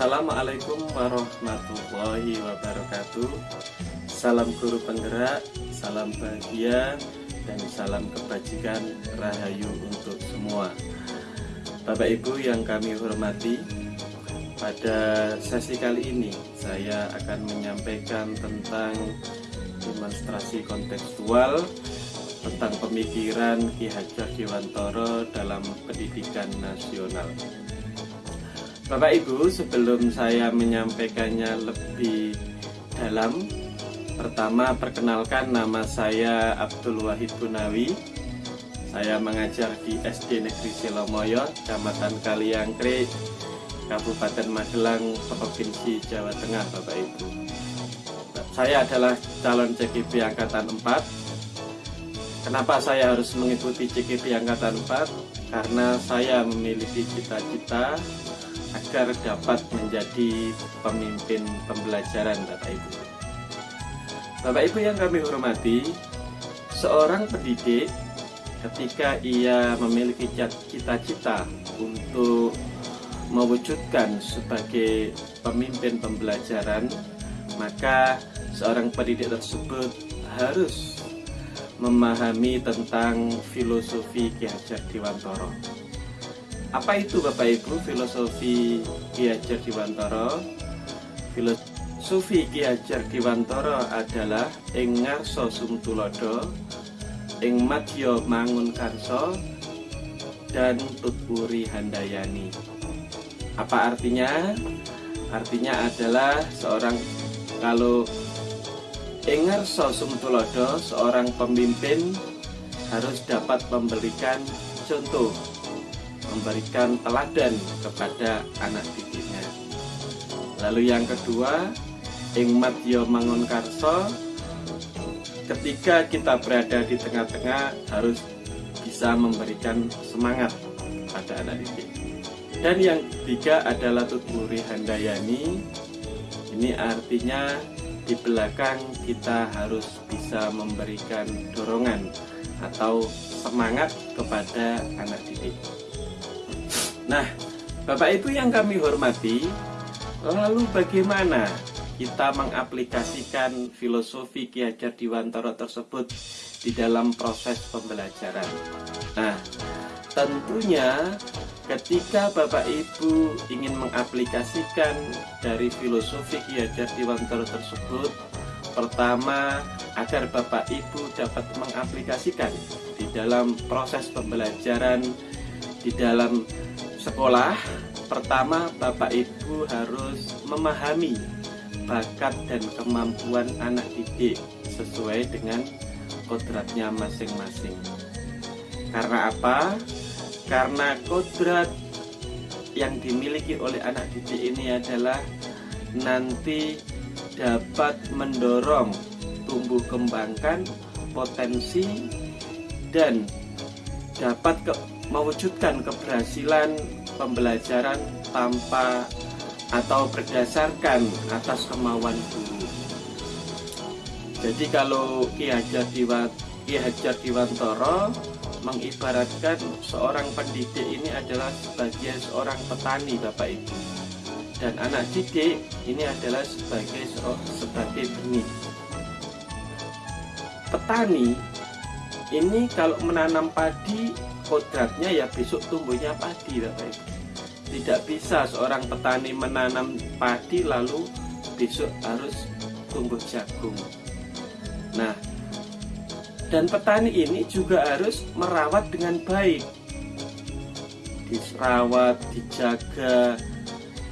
Assalamualaikum warahmatullahi wabarakatuh Salam guru penggerak, salam bahagia, dan salam kebajikan rahayu untuk semua Bapak Ibu yang kami hormati Pada sesi kali ini saya akan menyampaikan tentang demonstrasi kontekstual tentang pemikiran Ki Hajar Dewantoro dalam pendidikan nasional. Bapak Ibu, sebelum saya menyampaikannya lebih dalam, pertama perkenalkan nama saya Abdul Wahid Gunawi. Saya mengajar di SD Negeri Silomoyo, Kecamatan Kaliangkri, Kabupaten Magelang, Provinsi Jawa Tengah, Bapak Ibu. Saya adalah calon CGP Angkatan 4 Kenapa saya harus mengikuti CKP Angkatan 4? Karena saya memiliki cita-cita agar dapat menjadi pemimpin pembelajaran Bapak Ibu. Bapak Ibu yang kami hormati, seorang pendidik ketika ia memiliki cita-cita untuk mewujudkan sebagai pemimpin pembelajaran, maka seorang pendidik tersebut harus memahami tentang filosofi Ki Hajar Dewantoro. Apa itu Bapak Ibu filosofi Ki Hajar Dewantoro? Filosofi Ki Hajar Dewantoro adalah ing ngarsa sumtulodo, ing madya mangun karso, dan tutpuri handayani. Apa artinya? Artinya adalah seorang kalau Ingar Sosumtulodo, seorang pemimpin harus dapat memberikan contoh, memberikan teladan kepada anak didiknya. Lalu yang kedua, Ingmat Yo Mangun Karso, ketika kita berada di tengah-tengah harus bisa memberikan semangat pada anak didik. Dan yang ketiga adalah Tuturi Handayani, ini artinya di belakang kita harus bisa memberikan dorongan atau semangat kepada anak didik. Nah, Bapak Ibu yang kami hormati, lalu bagaimana kita mengaplikasikan filosofi Ki Hajar Dewantara tersebut di dalam proses pembelajaran? Nah, tentunya Ketika Bapak Ibu ingin mengaplikasikan dari filosofi Ki Hajar Dewantara tersebut, pertama agar Bapak Ibu dapat mengaplikasikan di dalam proses pembelajaran di dalam sekolah, pertama Bapak Ibu harus memahami bakat dan kemampuan anak didik sesuai dengan kodratnya masing-masing. Karena apa? karena kodrat yang dimiliki oleh anak didik ini adalah nanti dapat mendorong tumbuh kembangkan potensi dan dapat ke, mewujudkan keberhasilan pembelajaran tanpa atau berdasarkan atas kemauan guru. Jadi kalau Ki Hajar Hajar Diwantoro mengibaratkan seorang pendidik ini adalah sebagai seorang petani Bapak Ibu dan anak didik ini adalah sebagai sebagai benih petani ini kalau menanam padi kodratnya ya besok tumbuhnya padi Bapak Ibu tidak bisa seorang petani menanam padi lalu besok harus tumbuh jagung. Nah dan petani ini juga harus merawat dengan baik. Dirawat, dijaga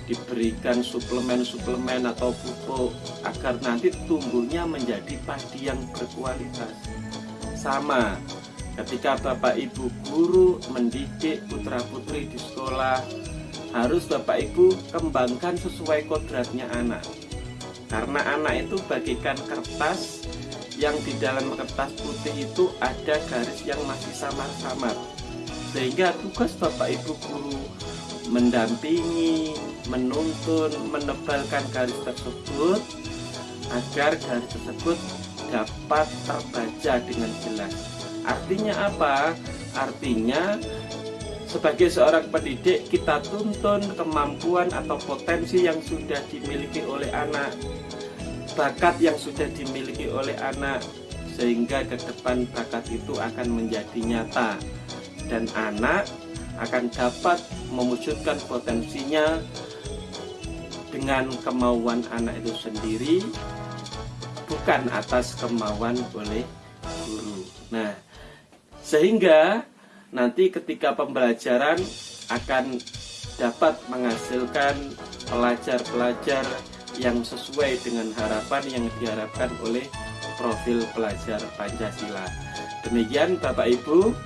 diberikan suplemen-suplemen atau pupuk agar nanti tumbuhnya menjadi padi yang berkualitas. Sama ketika bapak ibu guru mendidik putra putri di sekolah harus bapak ibu kembangkan sesuai kodratnya anak karena anak itu bagikan kertas yang di dalam kertas putih itu ada garis yang masih samar-samar sehingga tugas Bapak Ibu guru mendampingi, menuntun, menebalkan garis tersebut agar garis tersebut dapat terbaca dengan jelas. Artinya apa? Artinya sebagai seorang pendidik kita tuntun kemampuan atau potensi yang sudah dimiliki oleh anak bakat yang sudah dimiliki oleh anak sehingga ke depan bakat itu akan menjadi nyata dan anak akan dapat mewujudkan potensinya dengan kemauan anak itu sendiri bukan atas kemauan oleh guru nah sehingga nanti ketika pembelajaran akan dapat menghasilkan pelajar-pelajar yang sesuai dengan harapan yang diharapkan oleh profil pelajar Pancasila. Demikian Bapak Ibu,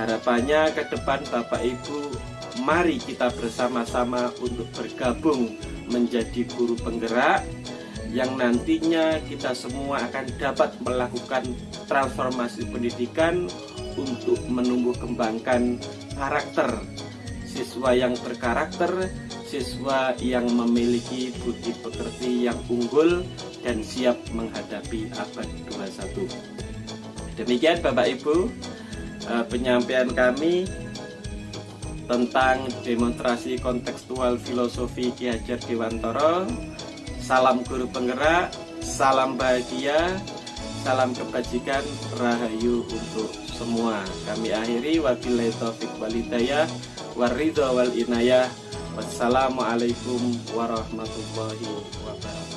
harapannya ke depan Bapak Ibu, mari kita bersama-sama untuk bergabung menjadi guru penggerak yang nantinya kita semua akan dapat melakukan transformasi pendidikan untuk menumbuh kembangkan karakter siswa yang berkarakter, siswa yang memiliki budi pekerti yang unggul dan siap menghadapi abad 21. Demikian Bapak Ibu eh, penyampaian kami tentang demonstrasi kontekstual filosofi Ki Hajar Dewantoro. Salam guru penggerak, salam bahagia, salam kebajikan, rahayu untuk semua. Kami akhiri wabillahi taufik walidayah waridho wal inayah. Wassalamualaikum warahmatullahi wabarakatuh.